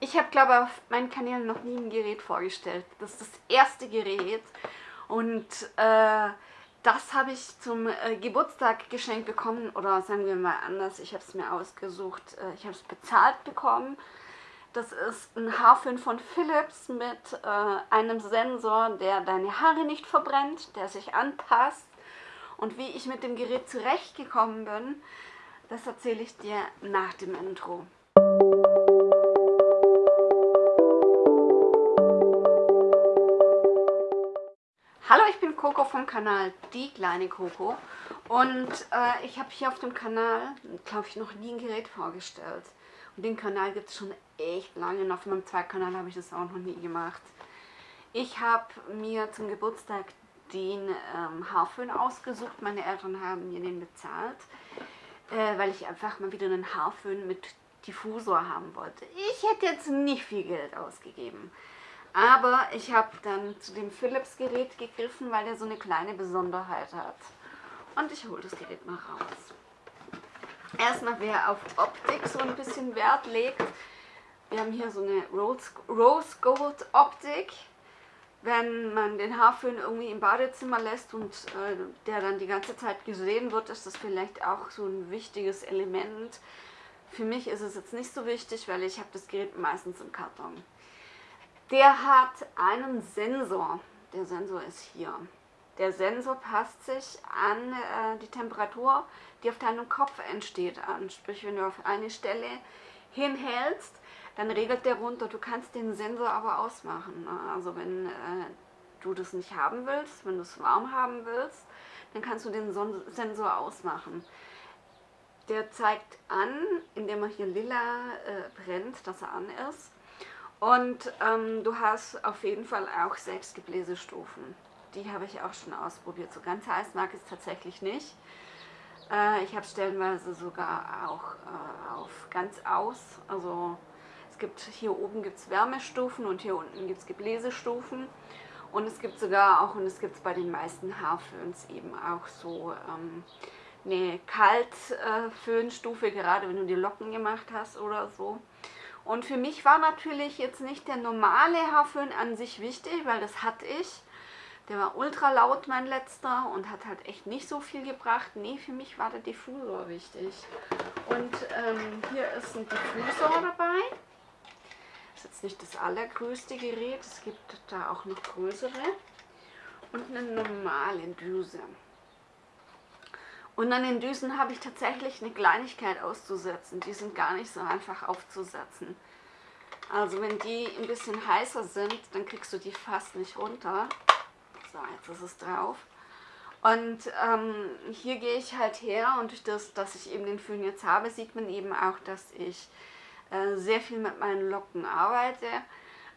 Ich habe, glaube ich, auf meinen Kanälen noch nie ein Gerät vorgestellt. Das ist das erste Gerät und äh, das habe ich zum äh, Geburtstag geschenkt bekommen oder sagen wir mal anders, ich habe es mir ausgesucht, äh, ich habe es bezahlt bekommen. Das ist ein Haarföhn von Philips mit äh, einem Sensor, der deine Haare nicht verbrennt, der sich anpasst. Und wie ich mit dem Gerät zurechtgekommen bin, das erzähle ich dir nach dem Intro. Coco vom Kanal Die kleine Coco und äh, ich habe hier auf dem Kanal, glaube ich, noch nie ein Gerät vorgestellt. Und den Kanal gibt es schon echt lange und auf meinem zweiten Kanal habe ich das auch noch nie gemacht. Ich habe mir zum Geburtstag den ähm, Haarföhn ausgesucht, meine Eltern haben mir den bezahlt, äh, weil ich einfach mal wieder einen Haarföhn mit Diffusor haben wollte. Ich hätte jetzt nicht viel Geld ausgegeben. Aber ich habe dann zu dem Philips Gerät gegriffen, weil der so eine kleine Besonderheit hat. Und ich hole das Gerät mal raus. Erstmal, wer auf Optik so ein bisschen Wert legt, wir haben hier so eine Rose Gold Optik. Wenn man den Haarföhn irgendwie im Badezimmer lässt und äh, der dann die ganze Zeit gesehen wird, ist das vielleicht auch so ein wichtiges Element. Für mich ist es jetzt nicht so wichtig, weil ich habe das Gerät meistens im Karton. Der hat einen Sensor. Der Sensor ist hier. Der Sensor passt sich an äh, die Temperatur, die auf deinem Kopf entsteht, an. Sprich, wenn du auf eine Stelle hinhältst, dann regelt der runter. Du kannst den Sensor aber ausmachen. Ne? Also wenn äh, du das nicht haben willst, wenn du es warm haben willst, dann kannst du den Son Sensor ausmachen. Der zeigt an, indem er hier lila äh, brennt, dass er an ist. Und ähm, du hast auf jeden Fall auch sechs Gebläsestufen. Die habe ich auch schon ausprobiert. So ganz heiß mag ich es tatsächlich nicht. Äh, ich habe stellenweise sogar auch äh, auf ganz aus. Also es gibt hier oben gibt es Wärmestufen und hier unten gibt es Gebläsestufen. Und es gibt sogar auch, und es gibt es bei den meisten Haarföhns eben auch so ähm, eine Kaltföhnstufe, gerade wenn du die Locken gemacht hast oder so. Und für mich war natürlich jetzt nicht der normale Haarföhn an sich wichtig, weil das hatte ich. Der war ultra laut, mein letzter, und hat halt echt nicht so viel gebracht. Nee, für mich war der Diffusor wichtig. Und ähm, hier ist ein Diffusor dabei. Ist jetzt nicht das allergrößte Gerät, es gibt da auch noch größere. Und eine normale Düse. Und an den Düsen habe ich tatsächlich eine Kleinigkeit auszusetzen. Die sind gar nicht so einfach aufzusetzen. Also wenn die ein bisschen heißer sind, dann kriegst du die fast nicht runter. So, jetzt ist es drauf. Und ähm, hier gehe ich halt her und durch das, dass ich eben den Föhn jetzt habe, sieht man eben auch, dass ich äh, sehr viel mit meinen Locken arbeite.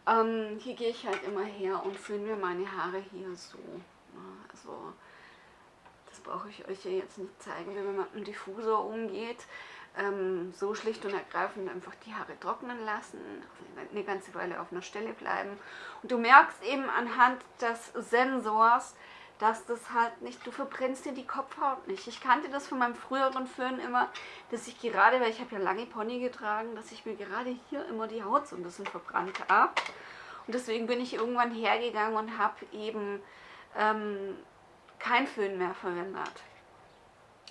Ähm, hier gehe ich halt immer her und föhne mir meine Haare hier so. Also brauche ich euch ja jetzt nicht zeigen, wie man mit einem Diffusor umgeht. Ähm, so schlicht und ergreifend einfach die Haare trocknen lassen, eine ganze Weile auf einer Stelle bleiben. Und du merkst eben anhand des Sensors, dass das halt nicht, du verbrennst dir die Kopfhaut nicht. Ich kannte das von meinem früheren Föhn immer, dass ich gerade, weil ich habe ja lange Pony getragen, dass ich mir gerade hier immer die Haut so ein bisschen verbrannt habe. Und deswegen bin ich irgendwann hergegangen und habe eben ähm, kein Föhn mehr verwendet.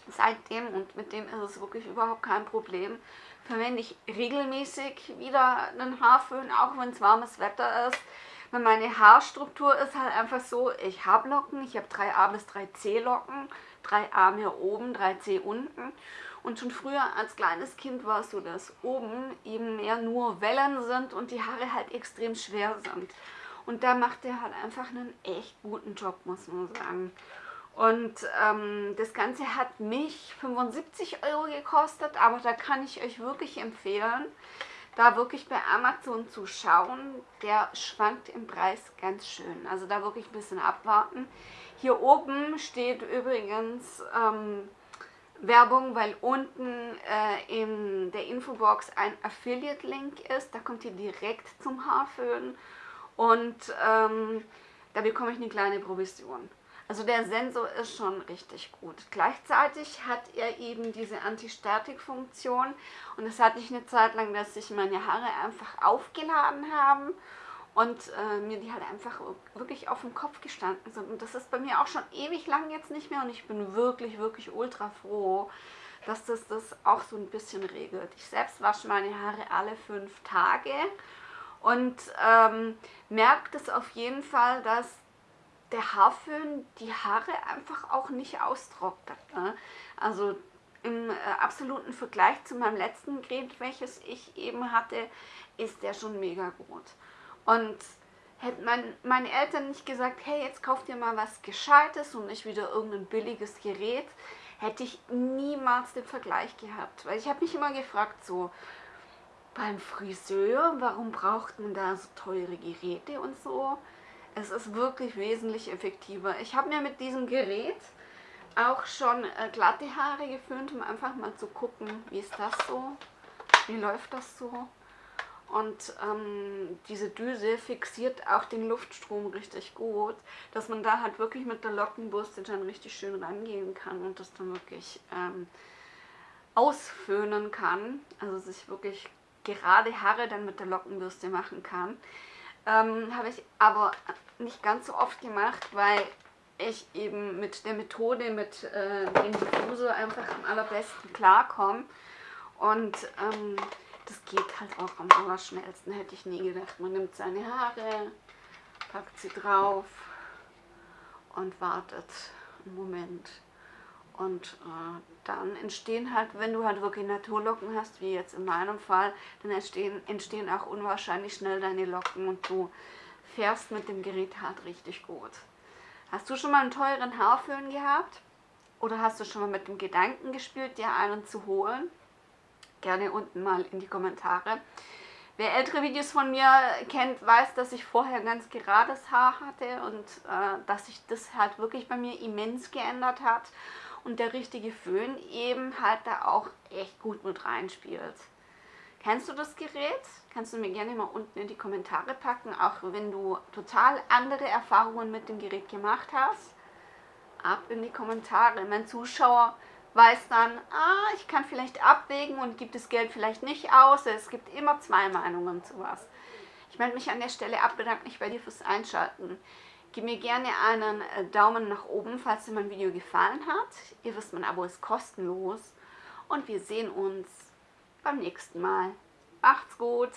Seitdem, und mit dem ist es wirklich überhaupt kein Problem, verwende ich regelmäßig wieder einen Haarföhn, auch wenn es warmes Wetter ist. Weil meine Haarstruktur ist halt einfach so, ich habe Locken, ich habe 3a bis 3c Locken, 3a mehr oben, 3c unten. Und schon früher als kleines Kind war es so, dass oben eben mehr nur Wellen sind und die Haare halt extrem schwer sind. Und da macht er halt einfach einen echt guten Job, muss man sagen. Und ähm, das Ganze hat mich 75 Euro gekostet, aber da kann ich euch wirklich empfehlen, da wirklich bei Amazon zu schauen. Der schwankt im Preis ganz schön. Also da wirklich ein bisschen abwarten. Hier oben steht übrigens ähm, Werbung, weil unten äh, in der Infobox ein Affiliate-Link ist. Da kommt ihr direkt zum Haarföhn und ähm, da bekomme ich eine kleine Provision. Also der Sensor ist schon richtig gut. Gleichzeitig hat er eben diese Anti-Statik-Funktion und das hatte ich eine Zeit lang, dass sich meine Haare einfach aufgeladen haben und äh, mir die halt einfach wirklich auf dem Kopf gestanden sind. Und das ist bei mir auch schon ewig lang jetzt nicht mehr und ich bin wirklich, wirklich ultra froh, dass das das auch so ein bisschen regelt. Ich selbst wasche meine Haare alle fünf Tage und ähm, merke das auf jeden Fall, dass der Haarföhn die Haare einfach auch nicht austrocknet. Ne? Also im äh, absoluten Vergleich zu meinem letzten Gerät, welches ich eben hatte, ist der schon mega gut. Und hätten mein, meine Eltern nicht gesagt, hey, jetzt kauf dir mal was Gescheites und nicht wieder irgendein billiges Gerät, hätte ich niemals den Vergleich gehabt. Weil ich habe mich immer gefragt, so beim Friseur, warum braucht man da so teure Geräte und so? Es ist wirklich wesentlich effektiver. Ich habe mir mit diesem Gerät auch schon äh, glatte Haare geföhnt, um einfach mal zu gucken, wie ist das so, wie läuft das so. Und ähm, diese Düse fixiert auch den Luftstrom richtig gut, dass man da halt wirklich mit der Lockenbürste dann richtig schön rangehen kann und das dann wirklich ähm, ausföhnen kann. Also sich wirklich gerade Haare dann mit der Lockenbürste machen kann. Ähm, Habe ich aber nicht ganz so oft gemacht, weil ich eben mit der Methode, mit äh, dem Diffusor einfach am allerbesten klarkomme. Und ähm, das geht halt auch am allerschnellsten, hätte ich nie gedacht. Man nimmt seine Haare, packt sie drauf und wartet einen Moment. Und äh, dann entstehen halt, wenn du halt wirklich Naturlocken hast, wie jetzt in meinem Fall, dann entstehen, entstehen auch unwahrscheinlich schnell deine Locken und du fährst mit dem Gerät halt richtig gut. Hast du schon mal einen teuren Haarföhn gehabt? Oder hast du schon mal mit dem Gedanken gespielt, dir einen zu holen? Gerne unten mal in die Kommentare. Wer ältere Videos von mir kennt, weiß, dass ich vorher ganz gerades Haar hatte und äh, dass sich das halt wirklich bei mir immens geändert hat und der richtige Föhn eben halt da auch echt gut mit reinspielt. Kennst du das Gerät? Kannst du mir gerne mal unten in die Kommentare packen, auch wenn du total andere Erfahrungen mit dem Gerät gemacht hast. Ab in die Kommentare. Mein Zuschauer weiß dann, ah, ich kann vielleicht abwägen und gibt das Geld vielleicht nicht aus. Es gibt immer zwei Meinungen zu was. Ich melde mich an der Stelle ab, bedanke mich bei dir fürs Einschalten. Gib mir gerne einen äh, Daumen nach oben, falls dir mein Video gefallen hat. Ihr wisst, mein Abo ist kostenlos. Und wir sehen uns beim nächsten Mal. Macht's gut!